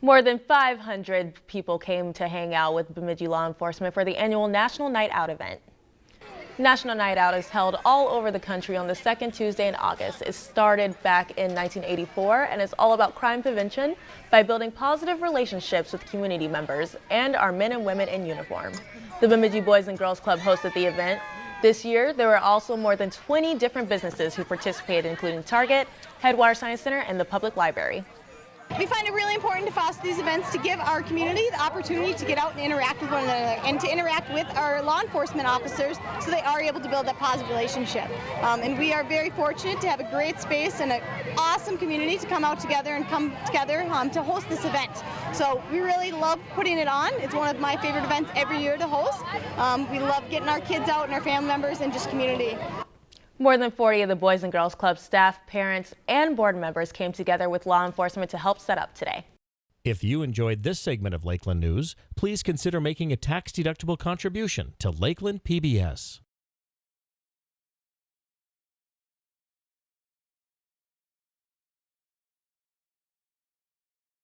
More than 500 people came to hang out with Bemidji law enforcement for the annual National Night Out event. National Night Out is held all over the country on the second Tuesday in August. It started back in 1984 and is all about crime prevention by building positive relationships with community members and our men and women in uniform. The Bemidji Boys and Girls Club hosted the event. This year, there were also more than 20 different businesses who participated, including Target, Headwater Science Center, and the Public Library. We find it really important to foster these events to give our community the opportunity to get out and interact with one another and to interact with our law enforcement officers so they are able to build that positive relationship. Um, and we are very fortunate to have a great space and an awesome community to come out together and come together um, to host this event. So we really love putting it on. It's one of my favorite events every year to host. Um, we love getting our kids out and our family members and just community. More than 40 of the Boys and Girls Club staff, parents, and board members came together with law enforcement to help set up today. If you enjoyed this segment of Lakeland News, please consider making a tax-deductible contribution to Lakeland PBS.